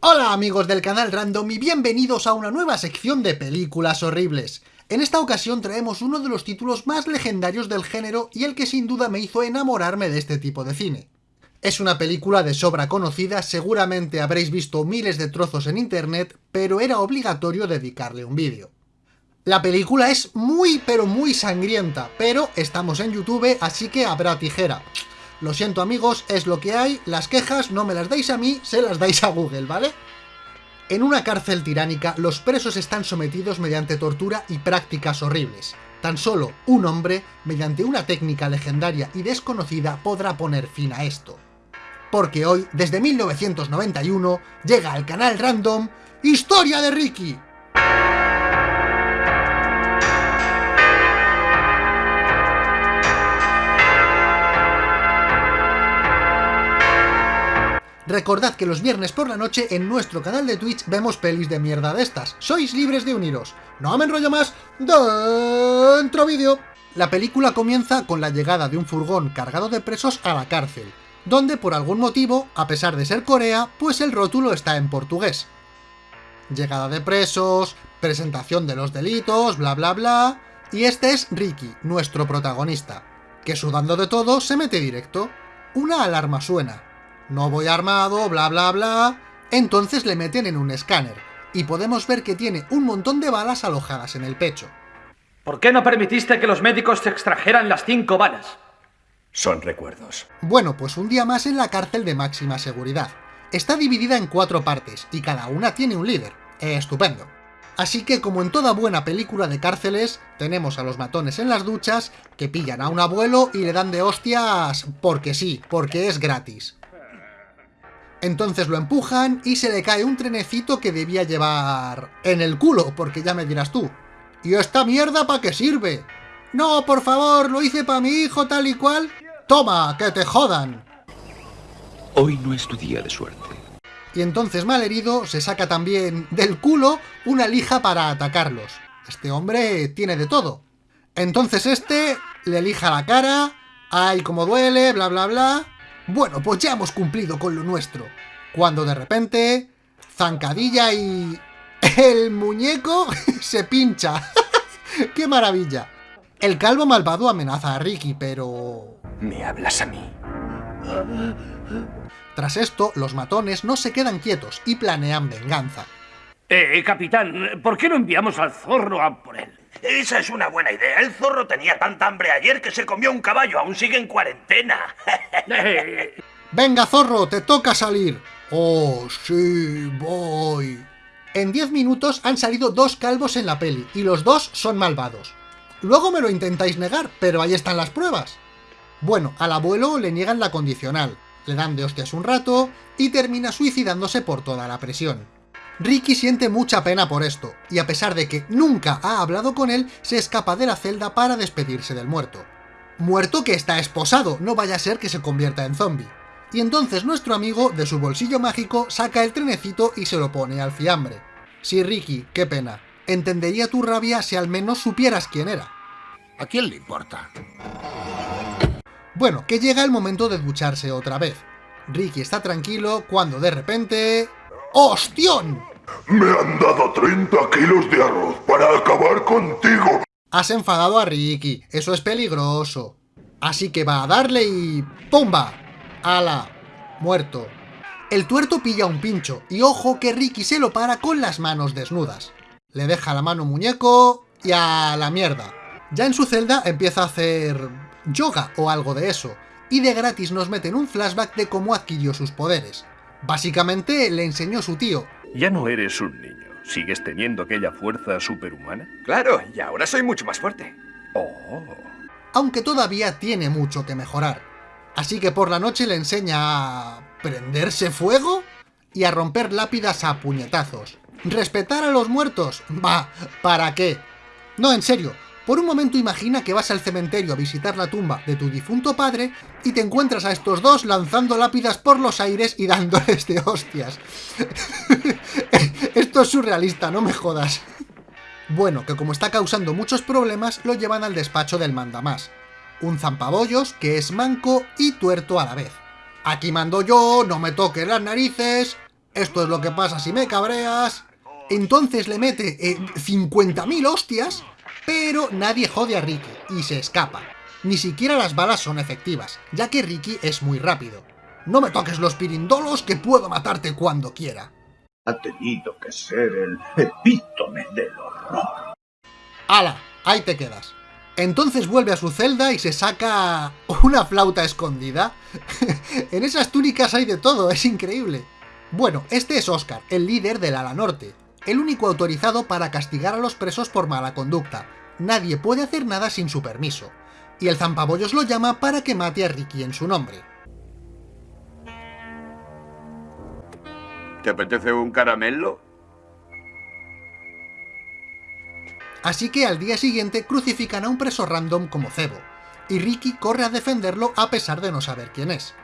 Hola amigos del canal Random y bienvenidos a una nueva sección de películas horribles. En esta ocasión traemos uno de los títulos más legendarios del género y el que sin duda me hizo enamorarme de este tipo de cine. Es una película de sobra conocida, seguramente habréis visto miles de trozos en internet, pero era obligatorio dedicarle un vídeo. La película es muy pero muy sangrienta, pero estamos en YouTube así que habrá tijera. Lo siento amigos, es lo que hay, las quejas no me las dais a mí, se las dais a Google, ¿vale? En una cárcel tiránica, los presos están sometidos mediante tortura y prácticas horribles. Tan solo un hombre, mediante una técnica legendaria y desconocida, podrá poner fin a esto. Porque hoy, desde 1991, llega al canal Random ¡Historia de Ricky! Recordad que los viernes por la noche en nuestro canal de Twitch vemos pelis de mierda de estas. Sois libres de uniros. No me enrollo más. Dentro vídeo. La película comienza con la llegada de un furgón cargado de presos a la cárcel, donde por algún motivo, a pesar de ser Corea, pues el rótulo está en portugués. Llegada de presos, presentación de los delitos, bla bla bla... Y este es Ricky, nuestro protagonista, que sudando de todo se mete directo. Una alarma suena, no voy armado, bla bla bla... Entonces le meten en un escáner, y podemos ver que tiene un montón de balas alojadas en el pecho. ¿Por qué no permitiste que los médicos te extrajeran las cinco balas? Son recuerdos. Bueno, pues un día más en la cárcel de máxima seguridad. Está dividida en cuatro partes, y cada una tiene un líder. Estupendo. Así que, como en toda buena película de cárceles, tenemos a los matones en las duchas, que pillan a un abuelo y le dan de hostias porque sí, porque es gratis. Entonces lo empujan y se le cae un trenecito que debía llevar en el culo, porque ya me dirás tú. ¿Y esta mierda para qué sirve? No, por favor, lo hice para mi hijo tal y cual. ¡Toma, que te jodan! Hoy no es tu día de suerte. Y entonces malherido se saca también del culo una lija para atacarlos. Este hombre tiene de todo. Entonces este le lija la cara, ay como duele, bla bla bla... Bueno, pues ya hemos cumplido con lo nuestro. Cuando de repente, zancadilla y... El muñeco se pincha. ¡Qué maravilla! El calvo malvado amenaza a Ricky, pero... ¿Me hablas a mí? Tras esto, los matones no se quedan quietos y planean venganza. Eh, capitán, ¿por qué no enviamos al zorro a por él? Esa es una buena idea. El zorro tenía tanta hambre ayer que se comió un caballo. Aún sigue en cuarentena. Venga, zorro, te toca salir. Oh, sí, voy. En 10 minutos han salido dos calvos en la peli, y los dos son malvados. Luego me lo intentáis negar, pero ahí están las pruebas. Bueno, al abuelo le niegan la condicional, le dan de hostias un rato, y termina suicidándose por toda la presión. Ricky siente mucha pena por esto, y a pesar de que nunca ha hablado con él, se escapa de la celda para despedirse del muerto. Muerto que está esposado, no vaya a ser que se convierta en zombie. Y entonces nuestro amigo, de su bolsillo mágico, saca el trenecito y se lo pone al fiambre. Sí, Ricky, qué pena. Entendería tu rabia si al menos supieras quién era. ¿A quién le importa? Bueno, que llega el momento de ducharse otra vez. Ricky está tranquilo cuando de repente... ¡Hostión! Me han dado 30 kilos de arroz para acabar contigo. Has enfadado a Ricky, eso es peligroso. Así que va a darle y... ¡Pumba! ¡Hala! Muerto. El tuerto pilla un pincho, y ojo que Ricky se lo para con las manos desnudas. Le deja la mano muñeco y a la mierda. Ya en su celda empieza a hacer yoga o algo de eso, y de gratis nos meten un flashback de cómo adquirió sus poderes. Básicamente le enseñó su tío. Ya no eres un niño. ¿Sigues teniendo aquella fuerza superhumana? Claro, y ahora soy mucho más fuerte. Oh. Aunque todavía tiene mucho que mejorar. Así que por la noche le enseña a... ¿Prenderse fuego? Y a romper lápidas a puñetazos. ¿Respetar a los muertos? Va, ¿para qué? No, en serio, por un momento imagina que vas al cementerio a visitar la tumba de tu difunto padre y te encuentras a estos dos lanzando lápidas por los aires y dándoles de hostias. Esto es surrealista, no me jodas. Bueno, que como está causando muchos problemas, lo llevan al despacho del mandamás, un zampabollos que es manco y tuerto a la vez. Aquí mando yo, no me toques las narices... esto es lo que pasa si me cabreas. Entonces le mete 50.000 eh, hostias, pero nadie jode a Ricky y se escapa. Ni siquiera las balas son efectivas, ya que Ricky es muy rápido. No me toques los pirindolos que puedo matarte cuando quiera. Ha tenido que ser el epítome del horror. ¡Hala! Ahí te quedas. Entonces vuelve a su celda y se saca una flauta escondida. en esas túnicas hay de todo, es increíble. Bueno, este es Oscar, el líder del ala norte, el único autorizado para castigar a los presos por mala conducta. Nadie puede hacer nada sin su permiso. Y el zampabollos lo llama para que mate a Ricky en su nombre. ¿Te apetece un caramelo? Así que al día siguiente crucifican a un preso random como Cebo, y Ricky corre a defenderlo a pesar de no saber quién es.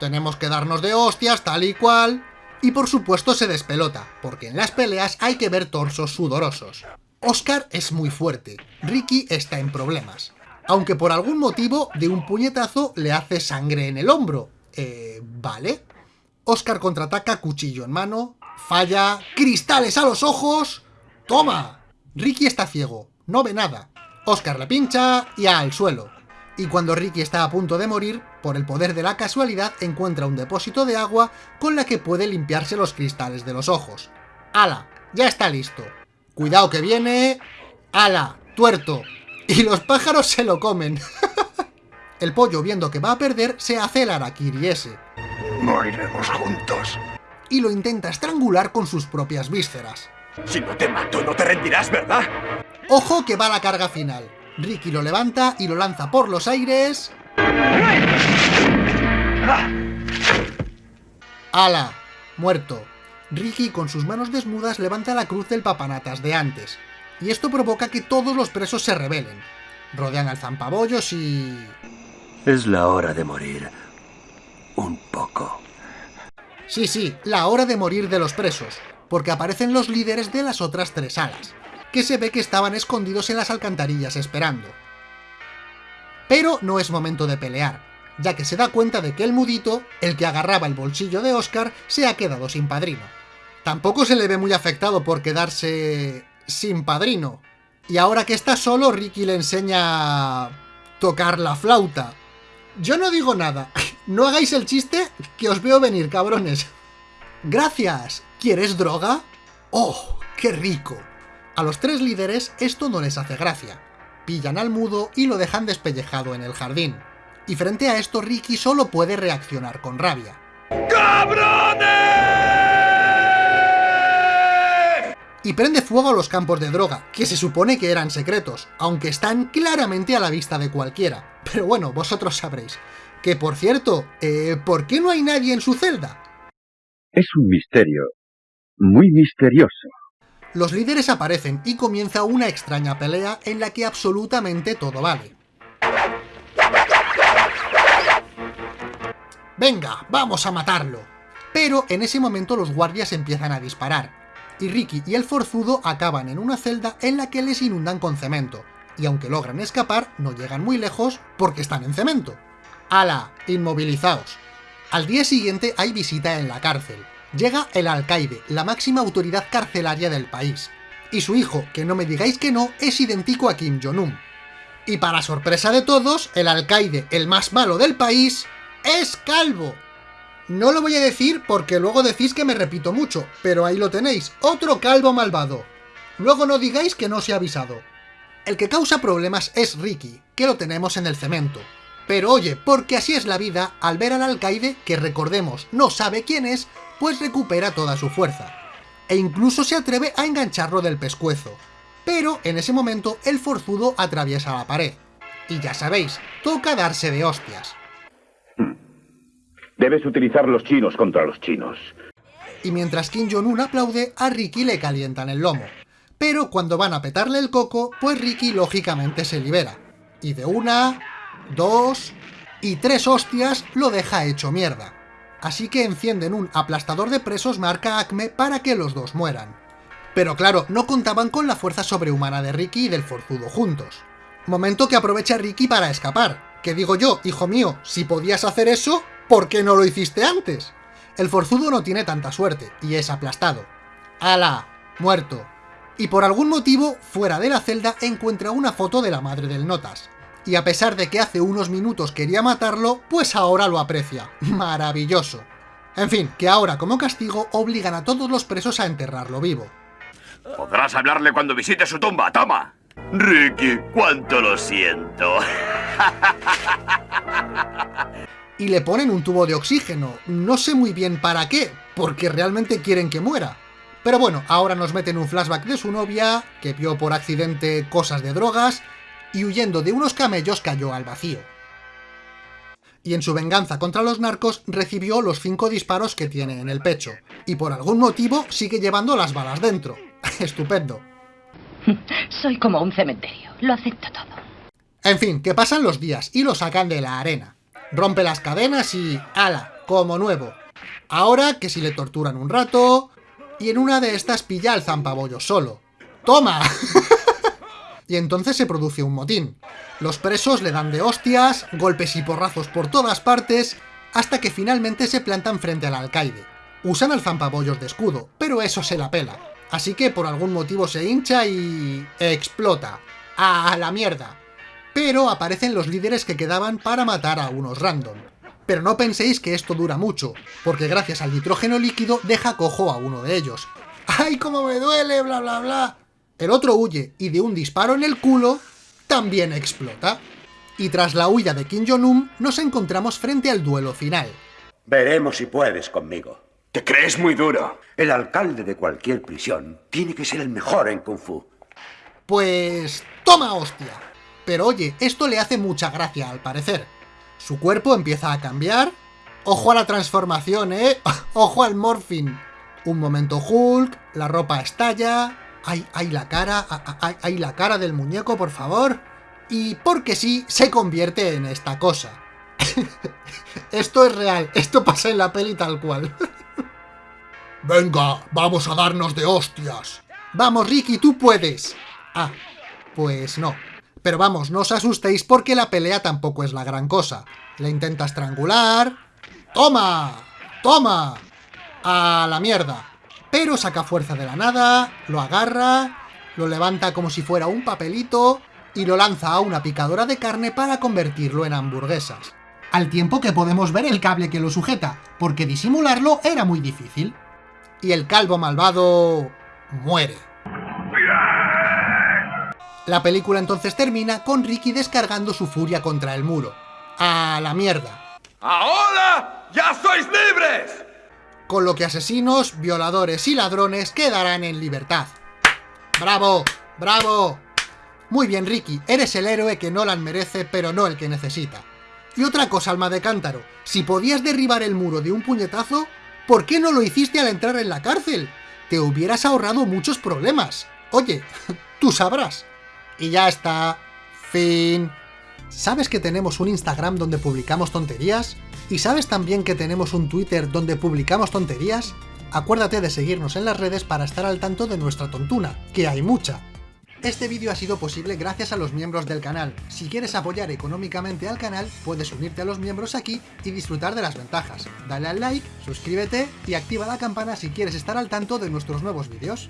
Tenemos que darnos de hostias, tal y cual... Y por supuesto se despelota, porque en las peleas hay que ver torsos sudorosos. Oscar es muy fuerte, Ricky está en problemas. Aunque por algún motivo de un puñetazo le hace sangre en el hombro. Eh, ¿vale? Oscar contraataca cuchillo en mano, falla, cristales a los ojos... ¡Toma! Ricky está ciego, no ve nada. Oscar le pincha y al suelo. Y cuando Ricky está a punto de morir, por el poder de la casualidad encuentra un depósito de agua con la que puede limpiarse los cristales de los ojos. ¡Hala! Ya está listo. Cuidado que viene... ¡Hala! ¡Tuerto! Y los pájaros se lo comen. el pollo, viendo que va a perder, se hace el araquiri ese. No iremos juntos. Y lo intenta estrangular con sus propias vísceras. Si no te mato, no te rendirás, ¿verdad? ¡Ojo que va la carga final! Ricky lo levanta y lo lanza por los aires... ¡Hala! Muerto. Ricky con sus manos desnudas levanta la cruz del papanatas de antes, y esto provoca que todos los presos se rebelen. Rodean al zampabollos y... Es la hora de morir. Un poco. Sí, sí, la hora de morir de los presos, porque aparecen los líderes de las otras tres alas, que se ve que estaban escondidos en las alcantarillas esperando. Pero no es momento de pelear, ya que se da cuenta de que el mudito, el que agarraba el bolsillo de Oscar, se ha quedado sin padrino. Tampoco se le ve muy afectado por quedarse sin padrino. Y ahora que está solo, Ricky le enseña a tocar la flauta. Yo no digo nada. No hagáis el chiste que os veo venir, cabrones. Gracias. ¿Quieres droga? ¡Oh, qué rico! A los tres líderes esto no les hace gracia. Pillan al mudo y lo dejan despellejado en el jardín. Y frente a esto Ricky solo puede reaccionar con rabia. ¡Cabrones! Y prende fuego a los campos de droga, que se supone que eran secretos, aunque están claramente a la vista de cualquiera. Pero bueno, vosotros sabréis. Que por cierto, eh, ¿por qué no hay nadie en su celda? Es un misterio, muy misterioso. Los líderes aparecen y comienza una extraña pelea en la que absolutamente todo vale. ¡Venga, vamos a matarlo! Pero en ese momento los guardias empiezan a disparar, y Ricky y el forzudo acaban en una celda en la que les inundan con cemento, y aunque logran escapar, no llegan muy lejos porque están en cemento. ¡Hala! Inmovilizaos. Al día siguiente hay visita en la cárcel, llega el alcaide, la máxima autoridad carcelaria del país. Y su hijo, que no me digáis que no, es idéntico a Kim Jong-un. Y para sorpresa de todos, el alcaide, el más malo del país, es calvo. No lo voy a decir porque luego decís que me repito mucho, pero ahí lo tenéis, otro calvo malvado. Luego no digáis que no se ha avisado. El que causa problemas es Ricky, que lo tenemos en el cemento. Pero oye, porque así es la vida, al ver al alcaide, que recordemos no sabe quién es, pues recupera toda su fuerza, e incluso se atreve a engancharlo del pescuezo. Pero en ese momento el forzudo atraviesa la pared. Y ya sabéis, toca darse de hostias. Debes utilizar los chinos contra los chinos. Y mientras Kim Jong-un aplaude, a Ricky le calientan el lomo. Pero cuando van a petarle el coco, pues Ricky lógicamente se libera. Y de una, dos y tres hostias lo deja hecho mierda así que encienden un aplastador de presos marca Acme para que los dos mueran. Pero claro, no contaban con la fuerza sobrehumana de Ricky y del forzudo juntos. Momento que aprovecha Ricky para escapar. Que digo yo, hijo mío, si podías hacer eso, ¿por qué no lo hiciste antes? El forzudo no tiene tanta suerte, y es aplastado. ¡Hala! Muerto. Y por algún motivo, fuera de la celda, encuentra una foto de la madre del Notas. Y a pesar de que hace unos minutos quería matarlo, pues ahora lo aprecia. Maravilloso. En fin, que ahora como castigo obligan a todos los presos a enterrarlo vivo. Podrás hablarle cuando visite su tumba, toma. Ricky, cuánto lo siento. y le ponen un tubo de oxígeno. No sé muy bien para qué, porque realmente quieren que muera. Pero bueno, ahora nos meten un flashback de su novia, que vio por accidente cosas de drogas, y huyendo de unos camellos cayó al vacío. Y en su venganza contra los narcos recibió los cinco disparos que tiene en el pecho, y por algún motivo sigue llevando las balas dentro. Estupendo. Soy como un cementerio, lo acepto todo. En fin, que pasan los días y lo sacan de la arena. Rompe las cadenas y... ¡Hala! Como nuevo. Ahora que si le torturan un rato... Y en una de estas pilla al zampabollo solo. ¡Toma! y entonces se produce un motín. Los presos le dan de hostias, golpes y porrazos por todas partes, hasta que finalmente se plantan frente al alcaide. Usan al zampabollos de escudo, pero eso se la pela. Así que por algún motivo se hincha y... explota. ¡A la mierda! Pero aparecen los líderes que quedaban para matar a unos random. Pero no penséis que esto dura mucho, porque gracias al nitrógeno líquido deja cojo a uno de ellos. ¡Ay, cómo me duele! Bla, bla, bla. El otro huye y de un disparo en el culo, también explota. Y tras la huida de Kim Jong-un, nos encontramos frente al duelo final. Veremos si puedes conmigo. Te crees muy duro. El alcalde de cualquier prisión tiene que ser el mejor en Kung Fu. Pues... toma hostia. Pero oye, esto le hace mucha gracia al parecer. Su cuerpo empieza a cambiar. Ojo a la transformación, ¿eh? Ojo al morphing. Un momento Hulk, la ropa estalla... ¡Ay, ay, la cara! ¡Ay, ay, la cara del muñeco, por favor! Y porque sí, se convierte en esta cosa. esto es real, esto pasa en la peli tal cual. Venga, vamos a darnos de hostias. Vamos, Ricky, tú puedes. Ah, pues no. Pero vamos, no os asustéis porque la pelea tampoco es la gran cosa. Le intenta estrangular... ¡Toma! ¡Toma! ¡A la mierda! Pero saca fuerza de la nada, lo agarra, lo levanta como si fuera un papelito y lo lanza a una picadora de carne para convertirlo en hamburguesas. Al tiempo que podemos ver el cable que lo sujeta, porque disimularlo era muy difícil. Y el calvo malvado... muere. La película entonces termina con Ricky descargando su furia contra el muro. ¡A la mierda! ¡Ahora ya sois libres! Con lo que asesinos, violadores y ladrones quedarán en libertad. ¡Bravo! ¡Bravo! Muy bien, Ricky, eres el héroe que Nolan merece, pero no el que necesita. Y otra cosa, alma de cántaro, si podías derribar el muro de un puñetazo, ¿por qué no lo hiciste al entrar en la cárcel? Te hubieras ahorrado muchos problemas. Oye, tú sabrás. Y ya está. Fin. ¿Sabes que tenemos un Instagram donde publicamos tonterías? ¿Y sabes también que tenemos un Twitter donde publicamos tonterías? Acuérdate de seguirnos en las redes para estar al tanto de nuestra tontuna, que hay mucha. Este vídeo ha sido posible gracias a los miembros del canal. Si quieres apoyar económicamente al canal, puedes unirte a los miembros aquí y disfrutar de las ventajas. Dale al like, suscríbete y activa la campana si quieres estar al tanto de nuestros nuevos vídeos.